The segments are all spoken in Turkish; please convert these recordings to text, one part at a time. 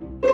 you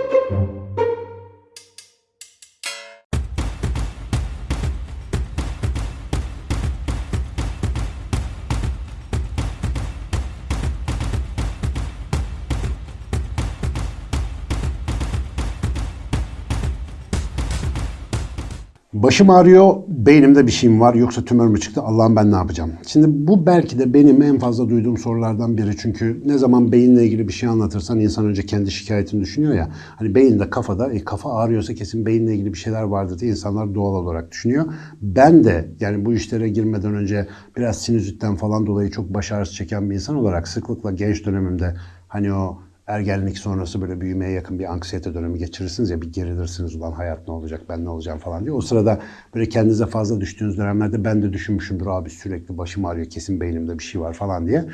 Başım ağrıyor, beynimde bir şeyim var yoksa tümör mü çıktı Allah'ım ben ne yapacağım? Şimdi bu belki de benim en fazla duyduğum sorulardan biri. Çünkü ne zaman beyinle ilgili bir şey anlatırsan insan önce kendi şikayetini düşünüyor ya. Hani beyinde kafada, e, kafa ağrıyorsa kesin beyinle ilgili bir şeyler vardır diye insanlar doğal olarak düşünüyor. Ben de yani bu işlere girmeden önce biraz sinüzitten falan dolayı çok baş ağrısı çeken bir insan olarak sıklıkla genç dönemimde hani o ergenlik sonrası böyle büyümeye yakın bir anksiyete dönemi geçirirsiniz ya bir gerilirsiniz ulan hayat ne olacak ben ne olacağım falan diye. O sırada böyle kendinize fazla düştüğünüz dönemlerde ben de düşünmüşümdür abi sürekli başım ağrıyor kesin beynimde bir şey var falan diye.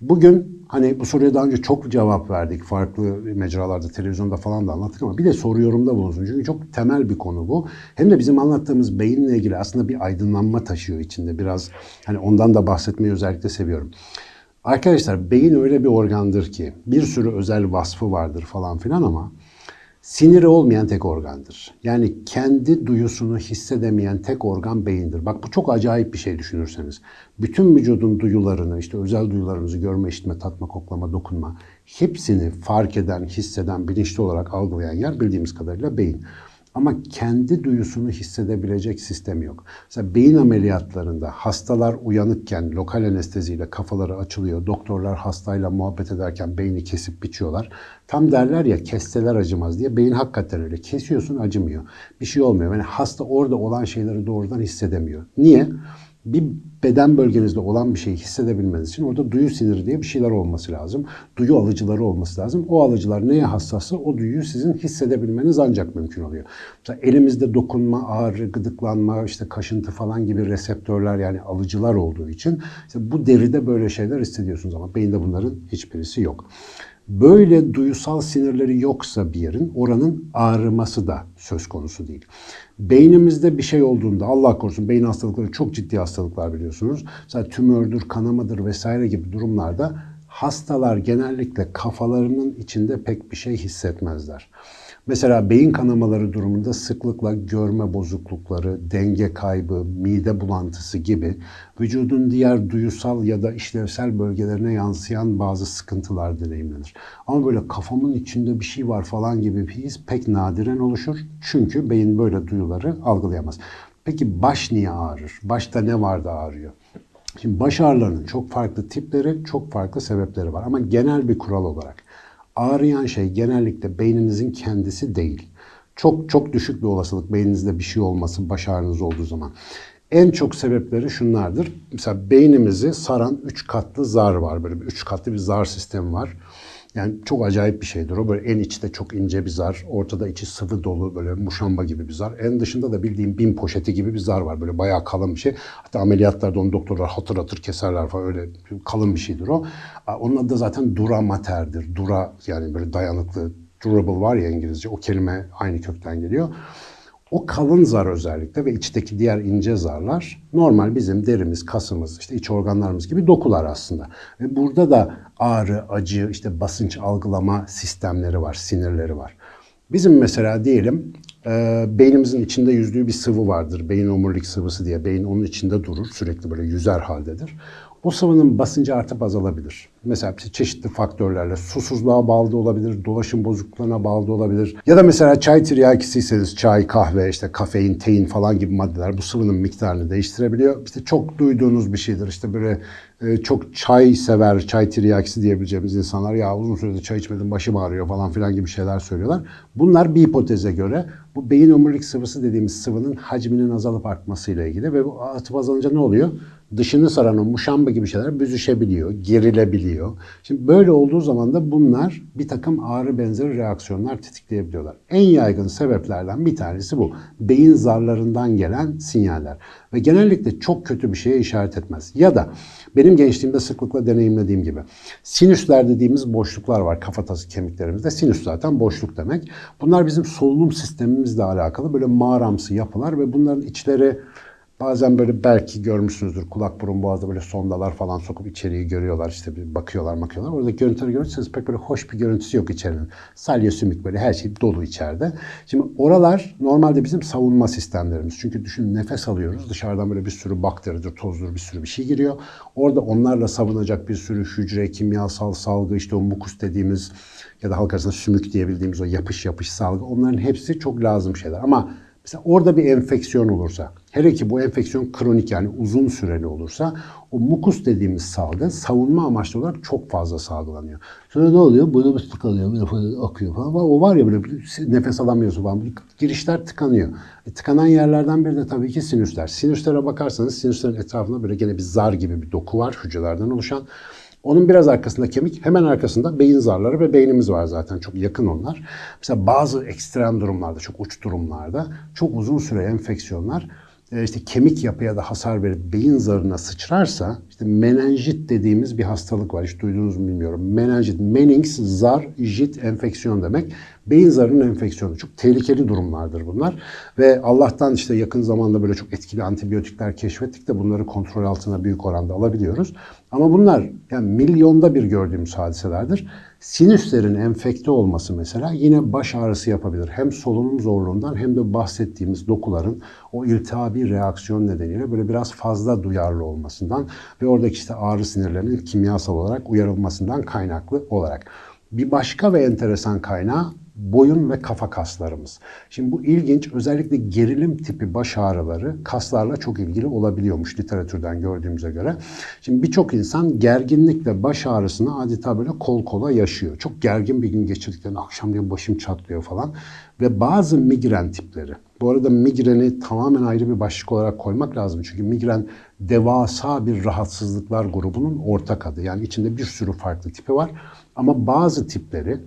Bugün hani bu soruya daha önce çok cevap verdik. Farklı mecralarda, televizyonda falan da anlattık ama bir de soru yorumda bulunsun. Çünkü çok temel bir konu bu. Hem de bizim anlattığımız beyinle ilgili aslında bir aydınlanma taşıyor içinde. Biraz hani ondan da bahsetmeyi özellikle seviyorum. Arkadaşlar beyin öyle bir organdır ki bir sürü özel vasfı vardır falan filan ama siniri olmayan tek organdır. Yani kendi duyusunu hissedemeyen tek organ beyindir. Bak bu çok acayip bir şey düşünürseniz. Bütün vücudun duyularını, işte özel duyularımızı görme, işitme, tatma, koklama, dokunma hepsini fark eden, hisseden, bilinçli olarak algılayan yer bildiğimiz kadarıyla beyin. Ama kendi duyusunu hissedebilecek sistem yok. Mesela beyin ameliyatlarında hastalar uyanıkken lokal anesteziyle kafaları açılıyor. Doktorlar hastayla muhabbet ederken beyni kesip biçiyorlar. Tam derler ya kesseler acımaz diye. Beyin hakikaten öyle. Kesiyorsun acımıyor. Bir şey olmuyor. Yani hasta orada olan şeyleri doğrudan hissedemiyor. Niye? Bir beden bölgenizde olan bir şeyi hissedebilmeniz için orada duyu siniri diye bir şeyler olması lazım. Duyu alıcıları olması lazım. O alıcılar neye hassassa o duyuyu sizin hissedebilmeniz ancak mümkün oluyor. Mesela elimizde dokunma, ağrı, gıdıklanma, işte kaşıntı falan gibi reseptörler yani alıcılar olduğu için işte bu deride böyle şeyler hissediyorsunuz ama beyinde bunların hiçbirisi yok. Böyle duysal sinirleri yoksa bir yerin oranın ağrıması da söz konusu değil. Beynimizde bir şey olduğunda Allah korusun beyin hastalıkları çok ciddi hastalıklar biliyorsunuz. Mesela tümördür, kanamadır vesaire gibi durumlarda hastalar genellikle kafalarının içinde pek bir şey hissetmezler. Mesela beyin kanamaları durumunda sıklıkla görme bozuklukları, denge kaybı, mide bulantısı gibi vücudun diğer duyusal ya da işlevsel bölgelerine yansıyan bazı sıkıntılar deneyimlenir. Ama böyle kafamın içinde bir şey var falan gibi bir his pek nadiren oluşur. Çünkü beyin böyle duyuları algılayamaz. Peki baş niye ağrır? Başta ne var da ağrıyor? Şimdi baş ağrılarının çok farklı tipleri, çok farklı sebepleri var. Ama genel bir kural olarak ağrıyan şey genellikle beyninizin kendisi değil. Çok çok düşük bir olasılık beyninizde bir şey olması baş ağrınız olduğu zaman. En çok sebepleri şunlardır. Mesela beynimizi saran üç katlı zar var. Böyle bir üç katlı bir zar sistemi var. Yani çok acayip bir şeydir o. Böyle en içte çok ince bir zar. Ortada içi sıvı dolu böyle muşamba gibi bir zar. En dışında da bildiğim bin poşeti gibi bir zar var. Böyle bayağı kalın bir şey. Hatta ameliyatlarda onu doktorlar hatır hatır keserler falan. Öyle kalın bir şeydir o. Onun adı da zaten dura mater'dir. Dura yani böyle dayanıklı. Durable var ya İngilizce. O kelime aynı kökten geliyor. O kalın zar özellikle ve içteki diğer ince zarlar normal bizim derimiz, kasımız, işte iç organlarımız gibi dokular aslında. Ve burada da ağrı, acı, işte basınç algılama sistemleri var, sinirleri var. Bizim mesela diyelim e, beynimizin içinde yüzdüğü bir sıvı vardır. Beyin omurilik sıvısı diye. Beyin onun içinde durur. Sürekli böyle yüzer haldedir. O sıvının basıncı artıp azalabilir. Mesela çeşitli faktörlerle susuzluğa bağlı da olabilir, dolaşım bozukluklarına bağlı da olabilir. Ya da mesela çay tiryakisiyseniz çay, kahve, işte kafein, tein falan gibi maddeler bu sıvının miktarını değiştirebiliyor. İşte çok duyduğunuz bir şeydir. İşte böyle e, çok çay sever, çay tiryakisi diyebileceğimiz insanlar ya uzun süredir çay içmedim başım ağrıyor falan filan gibi şeyler söylüyorlar. Bunlar bir hipoteze göre bu beyin omurilik sıvısı dediğimiz sıvının hacminin azalıp artmasıyla ilgili ve bu atıp azalınca ne oluyor? Dışını saran o muşamba gibi şeyler büzüşebiliyor, gerilebiliyor. Şimdi böyle olduğu zaman da bunlar bir takım ağrı benzeri reaksiyonlar tetikleyebiliyorlar. En yaygın sebeplerden bir tanesi bu. Beyin zarlarından gelen sinyaller. Ve genellikle çok kötü bir şeye işaret etmez. Ya da benim gençliğimde sıklıkla deneyimlediğim gibi sinüsler dediğimiz boşluklar var kafatası kemiklerimizde. Sinüs zaten boşluk demek. Bunlar bizim solunum sistemimizle alakalı böyle mağaramsı yapılar ve bunların içleri Bazen böyle belki görmüşsünüzdür kulak burun boğazda böyle sondalar falan sokup içeriği görüyorlar işte bir bakıyorlar bakıyorlar. Orada görüntüleri görürseniz pek böyle hoş bir görüntüsü yok içerinin. Salya sümük böyle her şey dolu içeride. Şimdi oralar normalde bizim savunma sistemlerimiz. Çünkü düşün nefes alıyoruz dışarıdan böyle bir sürü bakteridir, tozdur bir sürü bir şey giriyor. Orada onlarla savunacak bir sürü hücre, kimyasal salgı işte o mukus dediğimiz ya da halk arasında sümük diyebildiğimiz o yapış yapış salgı onların hepsi çok lazım şeyler. Ama mesela orada bir enfeksiyon olursa, hele ki bu enfeksiyon kronik yani uzun süreli olursa o mukus dediğimiz salgı savunma amaçlı olarak çok fazla salgılanıyor. Sonra ne oluyor? Böyle bir tıkanıyor, böyle falan akıyor falan. O var ya böyle nefes alamıyorsun falan. Girişler tıkanıyor. E, tıkanan yerlerden biri de tabii ki sinüsler. Sinüslere bakarsanız sinüslerin etrafında böyle gene bir zar gibi bir doku var hücrelerden oluşan. Onun biraz arkasında kemik, hemen arkasında beyin zarları ve beynimiz var zaten. Çok yakın onlar. Mesela bazı ekstrem durumlarda, çok uç durumlarda, çok uzun süre enfeksiyonlar işte kemik yapıya da hasar verip beyin zarına sıçrarsa işte menenjit dediğimiz bir hastalık var. Hiç duydunuz mu bilmiyorum. Menenjit, menings, zar, jit enfeksiyon demek. Beyin zarının enfeksiyonu. Çok tehlikeli durumlardır bunlar. Ve Allah'tan işte yakın zamanda böyle çok etkili antibiyotikler keşfettik de bunları kontrol altına büyük oranda alabiliyoruz. Ama bunlar yani milyonda bir gördüğümüz hadiselerdir. Sinüslerin enfekte olması mesela yine baş ağrısı yapabilir. Hem solunum zorluğundan hem de bahsettiğimiz dokuların o iltihabi reaksiyon nedeniyle böyle biraz fazla duyarlı olmasından ve oradaki işte ağrı sinirlerinin kimyasal olarak uyarılmasından kaynaklı olarak. Bir başka ve enteresan kaynağı boyun ve kafa kaslarımız. Şimdi bu ilginç. Özellikle gerilim tipi baş ağrıları kaslarla çok ilgili olabiliyormuş literatürden gördüğümüze göre. Şimdi birçok insan gerginlikle baş ağrısını adeta böyle kol kola yaşıyor. Çok gergin bir gün geçirdiklerinde akşam diye başım çatlıyor falan. Ve bazı migren tipleri. Bu arada migreni tamamen ayrı bir başlık olarak koymak lazım. Çünkü migren devasa bir rahatsızlıklar grubunun ortak adı. Yani içinde bir sürü farklı tipi var. Ama bazı tipleri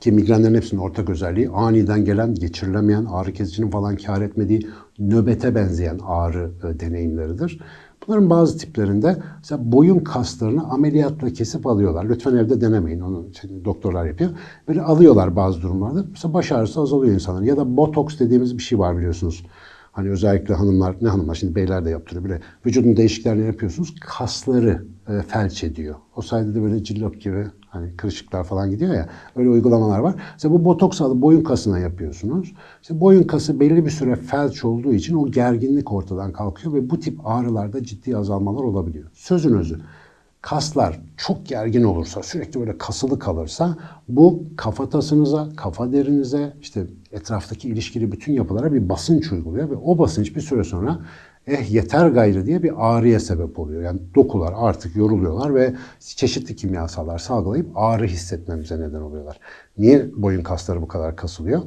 ki migrenlerin hepsinin ortak özelliği aniden gelen, geçirilemeyen, ağrı kesicinin falan kar etmediği nöbete benzeyen ağrı e, deneyimleridir. Bunların bazı tiplerinde mesela boyun kaslarını ameliyatla kesip alıyorlar. Lütfen evde denemeyin. Onu işte doktorlar yapıyor. Böyle alıyorlar bazı durumlarda. Mesela baş ağrısı azalıyor insanların. Ya da botoks dediğimiz bir şey var biliyorsunuz. Hani özellikle hanımlar, ne hanımlar şimdi beyler de yaptırıyor bile. Vücudun değişikliklerini yapıyorsunuz. Kasları e, felç ediyor. O sayede de böyle cillop gibi hani kırışıklar falan gidiyor ya. Öyle uygulamalar var. Mesela bu botoks alıp boyun kasına yapıyorsunuz. İşte boyun kası belli bir süre felç olduğu için o gerginlik ortadan kalkıyor ve bu tip ağrılarda ciddi azalmalar olabiliyor. Sözün özü kaslar çok gergin olursa, sürekli böyle kasılı kalırsa bu kafatasınıza, kafa derinize, işte etraftaki ilişkili bütün yapılara bir basınç uyguluyor ve o basınç bir süre sonra eh yeter gayrı diye bir ağrıya sebep oluyor. Yani dokular artık yoruluyorlar ve çeşitli kimyasallar salgılayıp ağrı hissetmemize neden oluyorlar. Niye boyun kasları bu kadar kasılıyor?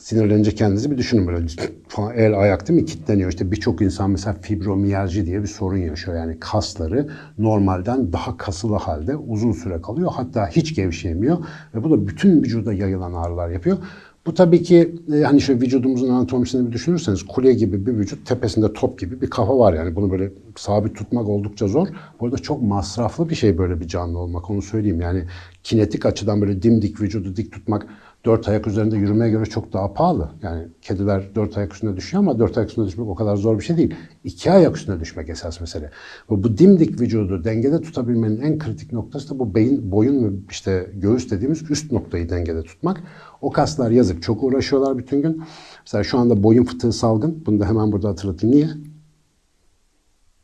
Sinirlenince kendinizi bir düşünün böyle falan el ayak değil mi kitleniyor. İşte birçok insan mesela fibromiyalji diye bir sorun yaşıyor. Yani kasları normalden daha kasılı halde uzun süre kalıyor. Hatta hiç gevşeyemiyor ve bu da bütün vücuda yayılan ağrılar yapıyor. Bu tabii ki e, hani şu vücudumuzun anatomisini bir düşünürseniz kule gibi bir vücut tepesinde top gibi bir kafa var yani bunu böyle sabit tutmak oldukça zor. Bu arada çok masraflı bir şey böyle bir canlı olmak onu söyleyeyim yani kinetik açıdan böyle dimdik vücudu dik tutmak dört ayak üzerinde yürümeye göre çok daha pahalı. Yani kediler dört ayak üstünde düşüyor ama dört ayak üstünde düşmek o kadar zor bir şey değil. İki ayak üstünde düşmek esas mesele. Ve bu dimdik vücudu dengede tutabilmenin en kritik noktası da bu beyin, boyun ve işte göğüs dediğimiz üst noktayı dengede tutmak. O kaslar yazık çok uğraşıyorlar bütün gün. Mesela şu anda boyun fıtığı salgın. Bunu da hemen burada hatırlatayım. Niye?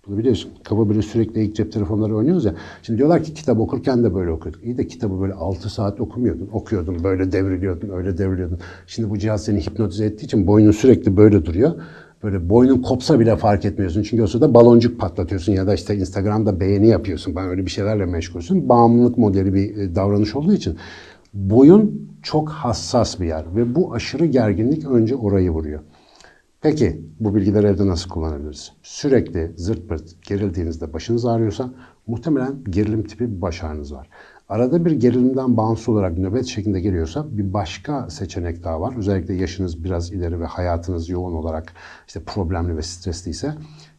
Bunu biliyorsun. Kafa böyle sürekli ilk cep telefonları oynuyoruz ya. Şimdi diyorlar ki kitap okurken de böyle okuyorduk. İyi de kitabı böyle 6 saat okumuyordun. Okuyordun, böyle devriliyordun, öyle devriliyordun. Şimdi bu cihaz seni hipnotize ettiği için boynun sürekli böyle duruyor. Böyle boynun kopsa bile fark etmiyorsun. Çünkü o sırada baloncuk patlatıyorsun ya da işte Instagram'da beğeni yapıyorsun. Ben öyle bir şeylerle meşgulsün. Bağımlılık modeli bir e, davranış olduğu için. Boyun çok hassas bir yer ve bu aşırı gerginlik önce orayı vuruyor. Peki bu bilgileri evde nasıl kullanabiliriz? Sürekli zırt pırt gerildiğinizde başınız ağrıyorsa muhtemelen gerilim tipi bir baş ağrınız var. Arada bir gerilimden bağımsız olarak nöbet şeklinde geliyorsa bir başka seçenek daha var. Özellikle yaşınız biraz ileri ve hayatınız yoğun olarak işte problemli ve stresliyse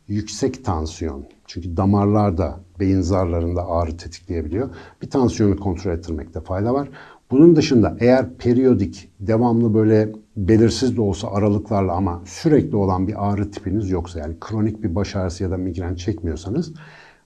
yüksek tansiyon. Çünkü damarlarda, beyin zarlarında ağrı tetikleyebiliyor. Bir tansiyonu kontrol ettirmekte fayda var. Bunun dışında eğer periyodik, devamlı böyle belirsiz de olsa aralıklarla ama sürekli olan bir ağrı tipiniz yoksa yani kronik bir baş ağrısı ya da migren çekmiyorsanız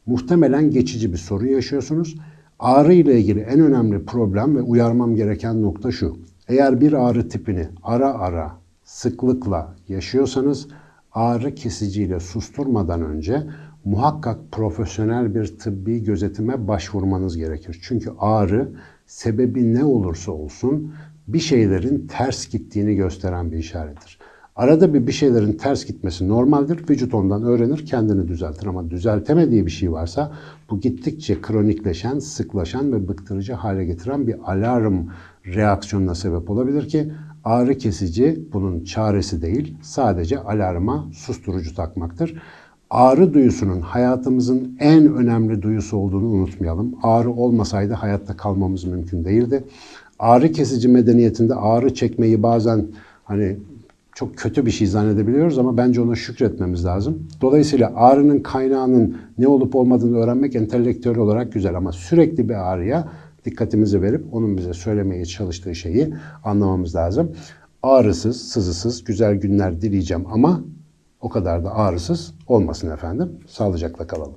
muhtemelen geçici bir sorun yaşıyorsunuz. Ağrı ile ilgili en önemli problem ve uyarmam gereken nokta şu. Eğer bir ağrı tipini ara ara sıklıkla yaşıyorsanız ağrı kesiciyle susturmadan önce muhakkak profesyonel bir tıbbi gözetime başvurmanız gerekir. Çünkü ağrı sebebi ne olursa olsun bir şeylerin ters gittiğini gösteren bir işarettir. Arada bir bir şeylerin ters gitmesi normaldir. Vücut ondan öğrenir, kendini düzeltir. Ama düzeltemediği bir şey varsa bu gittikçe kronikleşen, sıklaşan ve bıktırıcı hale getiren bir alarm reaksiyonuna sebep olabilir ki ağrı kesici bunun çaresi değil, sadece alarma susturucu takmaktır. Ağrı duyusunun hayatımızın en önemli duyusu olduğunu unutmayalım. Ağrı olmasaydı hayatta kalmamız mümkün değildi. Ağrı kesici medeniyetinde ağrı çekmeyi bazen hani çok kötü bir şey zannedebiliyoruz ama bence ona şükretmemiz lazım. Dolayısıyla ağrının kaynağının ne olup olmadığını öğrenmek entelektüel olarak güzel ama sürekli bir ağrıya dikkatimizi verip onun bize söylemeye çalıştığı şeyi anlamamız lazım. Ağrısız, sızısız güzel günler dileyeceğim ama o kadar da ağrısız olmasın efendim. Sağlıcakla kalalım.